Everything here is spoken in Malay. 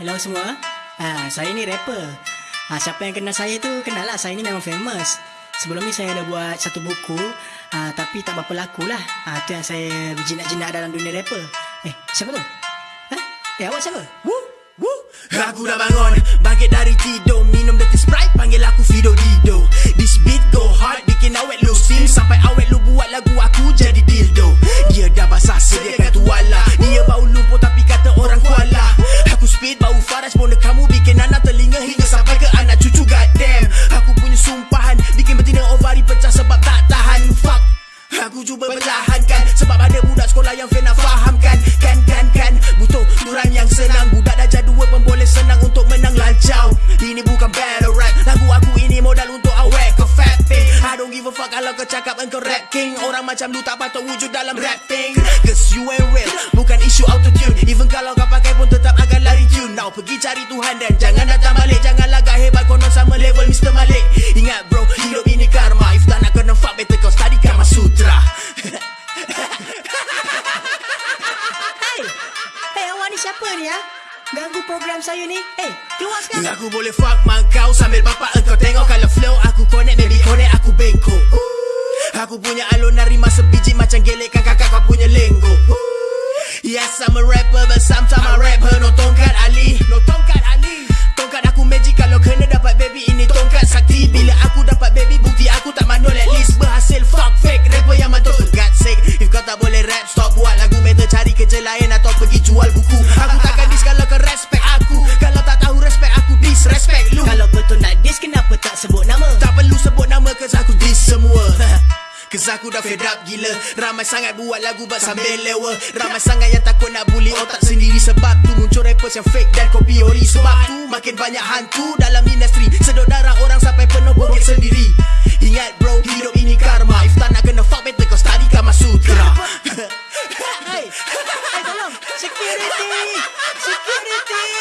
Hello semua. Ha, saya ni rapper. Ha, siapa yang kenal saya tu kenal lah. Saya ni memang famous. Sebelum ni saya ada buat satu buku. Ha, tapi tak berapa laku lah. Ha, tu yang saya berjinak-jinak dalam dunia rapper. Eh, siapa tu? Ha? Eh, awak siapa? Woo, woo. Aku dah bangun Bangkit dari tidur Minum dirty Sprite Panggil aku Fido Dido Aku cuba perlahankan Sebab ada budak sekolah yang nak fahamkan. Kan kan kan. Butuh durang yang senang. Budak dah jadua pun boleh senang untuk menang lancau Ini bukan battle rap. Lagu aku ini modal untuk awet ke fat thing I don't give a fuck kalau kau cakap engkau rap king. Orang macam lu tak patut wujud dalam rap thing Cause you ain't real Bukan isu autotune. Even kalau kau pakai pun tetap agak lari tune. Now pergi cari Tuhan dan jangan datang balik. Jangan siapa ni ya? Ganggu program saya ni. Hey, keluar sekarang. Aku boleh fuck mak kau Sambil bapak engkau tengok Kalau flow aku connect Baby connect aku bengkok Aku punya alunan rima sebiji Macam gelekkan kakak kau punya lenggo Yes I'm a rapper But sometimes Cause aku dah fed up gila. Ramai sangat buat lagu but sambil lewa. Ya. Ramai sangat yang takut nak bully otak sendiri Sebab tu muncul rappers yang fake dan kopi ori. Sebab tu makin banyak hantu dalam industri. Sedot darah orang sampai penuh bokeh sendiri. Ingat bro hidup ini karma. If tak nak kena fuck better kau study kama sutra. Hey, hey tolong. Security. Security.